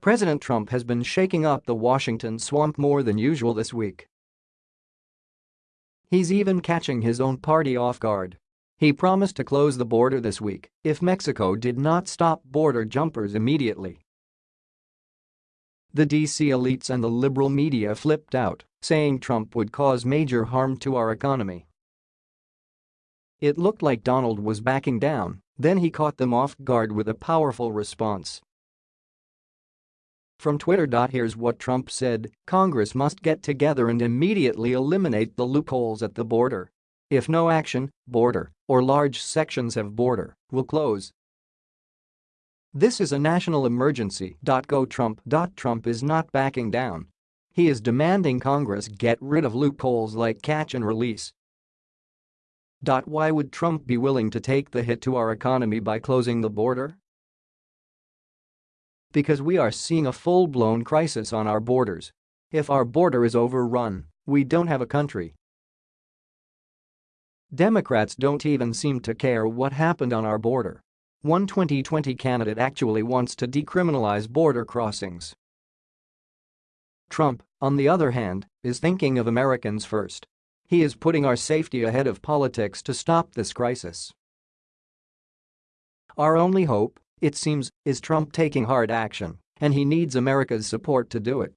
President Trump has been shaking up the Washington swamp more than usual this week. He's even catching his own party off guard. He promised to close the border this week if Mexico did not stop border jumpers immediately. The DC elites and the liberal media flipped out, saying Trump would cause major harm to our economy. It looked like Donald was backing down, then he caught them off guard with a powerful response. From Twitter. Here's what Trump said, Congress must get together and immediately eliminate the loopholes at the border. If no action, border, or large sections of border, will close. This is a national emergency. Go Trump. Trump is not backing down. He is demanding Congress get rid of loopholes like catch and release. Why would Trump be willing to take the hit to our economy by closing the border? Because we are seeing a full-blown crisis on our borders. If our border is overrun, we don't have a country. Democrats don't even seem to care what happened on our border. One 2020 candidate actually wants to decriminalize border crossings. Trump, on the other hand, is thinking of Americans first. He is putting our safety ahead of politics to stop this crisis. Our only hope it seems, is Trump taking hard action, and he needs America's support to do it.